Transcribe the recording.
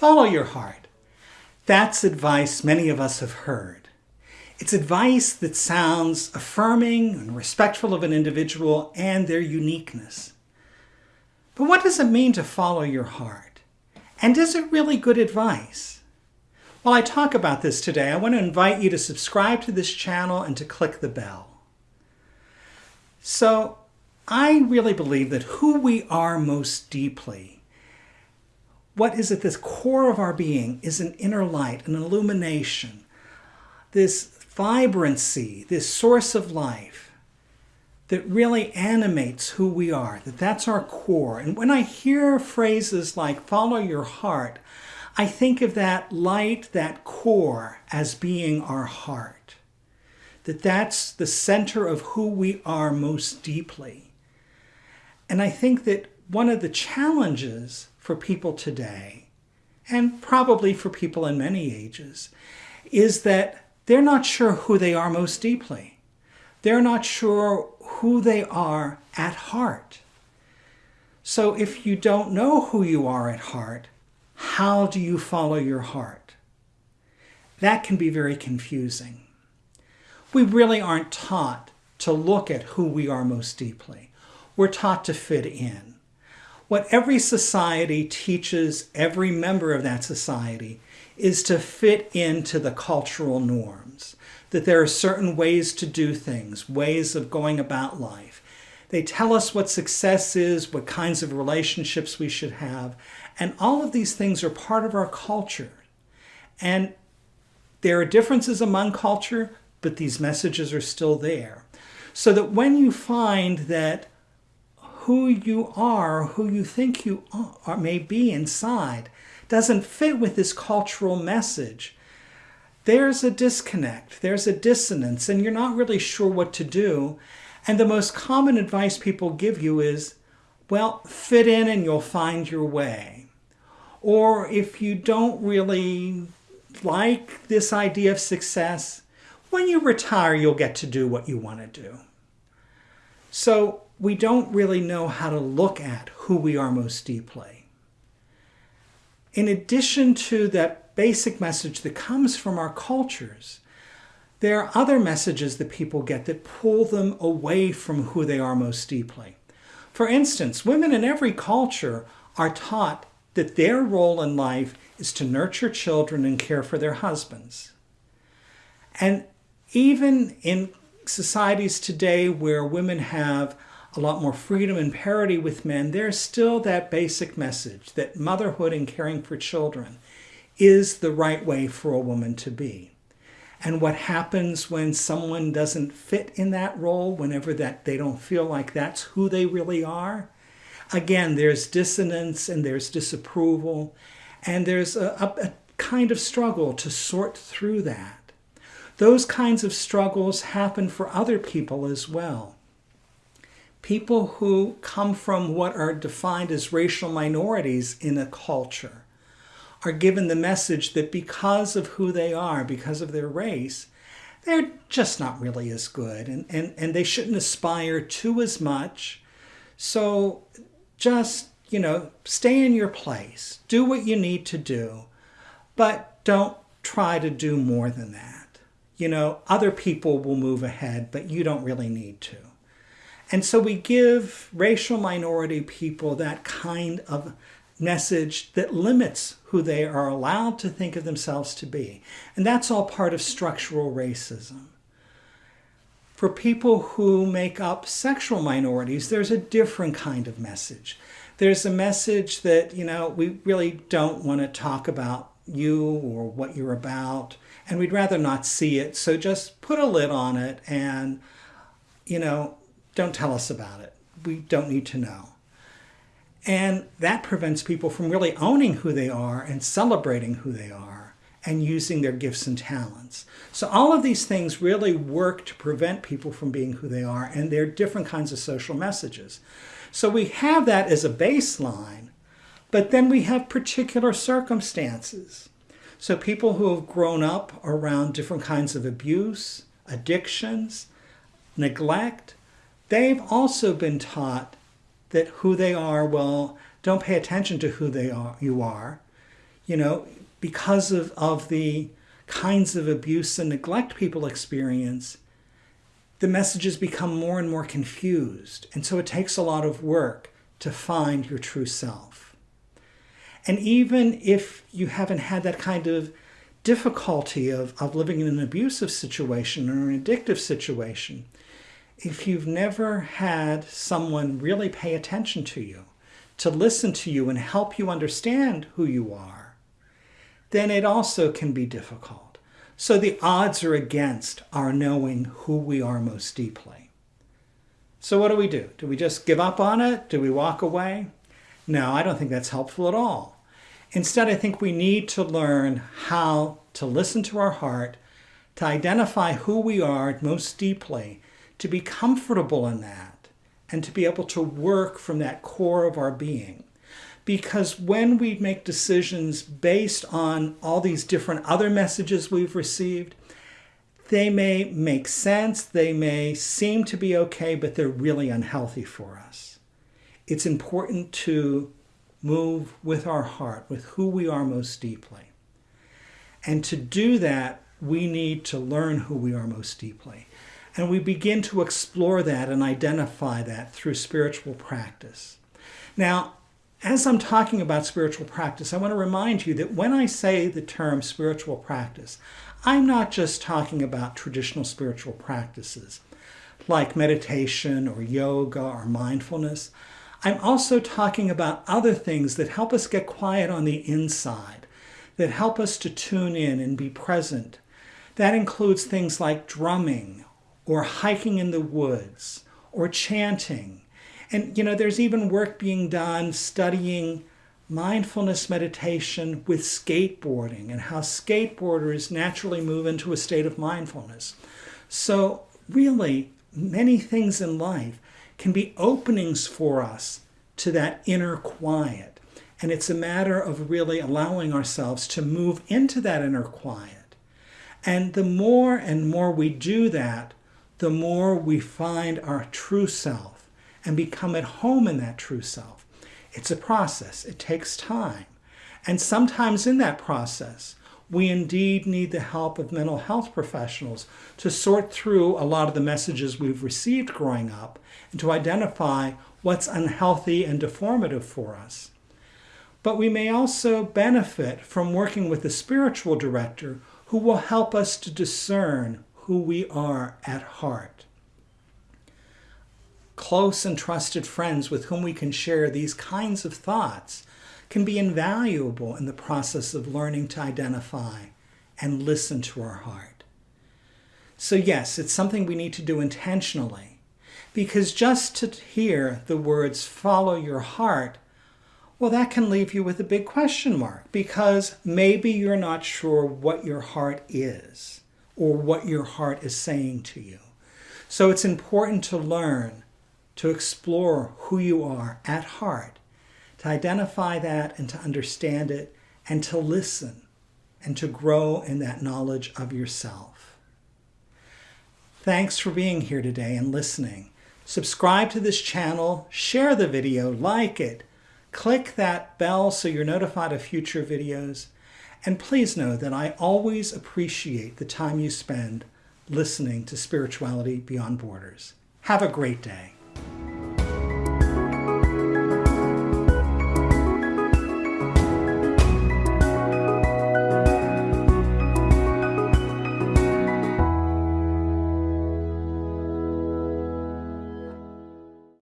Follow your heart. That's advice many of us have heard. It's advice that sounds affirming and respectful of an individual and their uniqueness. But what does it mean to follow your heart? And is it really good advice? While I talk about this today, I want to invite you to subscribe to this channel and to click the bell. So, I really believe that who we are most deeply, what is at this core of our being, is an inner light, an illumination, this vibrancy, this source of life that really animates who we are, that that's our core. And when I hear phrases like follow your heart, I think of that light, that core as being our heart. That that's the center of who we are most deeply. And I think that one of the challenges for people today, and probably for people in many ages, is that they're not sure who they are most deeply. They're not sure who they are at heart. So if you don't know who you are at heart, how do you follow your heart? That can be very confusing. We really aren't taught to look at who we are most deeply. We're taught to fit in. What every society teaches every member of that society is to fit into the cultural norms, that there are certain ways to do things, ways of going about life. They tell us what success is, what kinds of relationships we should have, and all of these things are part of our culture. And there are differences among culture, but these messages are still there. So that when you find that who you are, who you think you are, may be inside, doesn't fit with this cultural message, there's a disconnect, there's a dissonance, and you're not really sure what to do. And the most common advice people give you is, well, fit in and you'll find your way. Or if you don't really like this idea of success, when you retire, you'll get to do what you want to do. So we don't really know how to look at who we are most deeply in addition to that basic message that comes from our cultures, there are other messages that people get that pull them away from who they are most deeply. For instance, women in every culture are taught that their role in life is to nurture children and care for their husbands. And even in societies today where women have a lot more freedom and parity with men, there's still that basic message that motherhood and caring for children is the right way for a woman to be. And what happens when someone doesn't fit in that role, whenever that they don't feel like that's who they really are, again, there's dissonance and there's disapproval, and there's a, a, a kind of struggle to sort through that. Those kinds of struggles happen for other people as well people who come from what are defined as racial minorities in a culture are given the message that because of who they are, because of their race, they're just not really as good and, and, and they shouldn't aspire to as much. So just, you know, stay in your place, do what you need to do, but don't try to do more than that. You know, other people will move ahead, but you don't really need to. And so we give racial minority people that kind of message that limits who they are allowed to think of themselves to be. And that's all part of structural racism. For people who make up sexual minorities, there's a different kind of message. There's a message that, you know, we really don't want to talk about you or what you're about, and we'd rather not see it. So just put a lid on it and, you know, don't tell us about it. We don't need to know. And that prevents people from really owning who they are and celebrating who they are and using their gifts and talents. So all of these things really work to prevent people from being who they are and they're different kinds of social messages. So we have that as a baseline, but then we have particular circumstances. So people who have grown up around different kinds of abuse, addictions, neglect, they've also been taught that who they are, well, don't pay attention to who they are, you are. you know, because of, of the kinds of abuse and neglect people experience, the messages become more and more confused. And so it takes a lot of work to find your true self. And even if you haven't had that kind of difficulty of, of living in an abusive situation or an addictive situation, if you've never had someone really pay attention to you, to listen to you and help you understand who you are, then it also can be difficult. So the odds are against our knowing who we are most deeply. So what do we do? Do we just give up on it? Do we walk away? No, I don't think that's helpful at all. Instead, I think we need to learn how to listen to our heart, to identify who we are most deeply, to be comfortable in that, and to be able to work from that core of our being. Because when we make decisions based on all these different other messages we've received, they may make sense, they may seem to be okay, but they're really unhealthy for us. It's important to move with our heart, with who we are most deeply. And to do that, we need to learn who we are most deeply. And we begin to explore that and identify that through spiritual practice. Now, as I'm talking about spiritual practice, I want to remind you that when I say the term spiritual practice, I'm not just talking about traditional spiritual practices like meditation or yoga or mindfulness. I'm also talking about other things that help us get quiet on the inside, that help us to tune in and be present. That includes things like drumming or hiking in the woods or chanting. And, you know, there's even work being done studying mindfulness meditation with skateboarding and how skateboarders naturally move into a state of mindfulness. So, really, many things in life can be openings for us to that inner quiet. And it's a matter of really allowing ourselves to move into that inner quiet. And the more and more we do that, the more we find our true self and become at home in that true self. It's a process, it takes time. And sometimes in that process, we indeed need the help of mental health professionals to sort through a lot of the messages we've received growing up and to identify what's unhealthy and deformative for us. But we may also benefit from working with a spiritual director who will help us to discern who we are at heart. Close and trusted friends with whom we can share these kinds of thoughts can be invaluable in the process of learning to identify and listen to our heart. So, yes, it's something we need to do intentionally because just to hear the words follow your heart, well, that can leave you with a big question mark because maybe you're not sure what your heart is or what your heart is saying to you. So it's important to learn to explore who you are at heart, to identify that and to understand it, and to listen and to grow in that knowledge of yourself. Thanks for being here today and listening. Subscribe to this channel, share the video, like it, click that bell so you're notified of future videos, and please know that I always appreciate the time you spend listening to Spirituality Beyond Borders. Have a great day.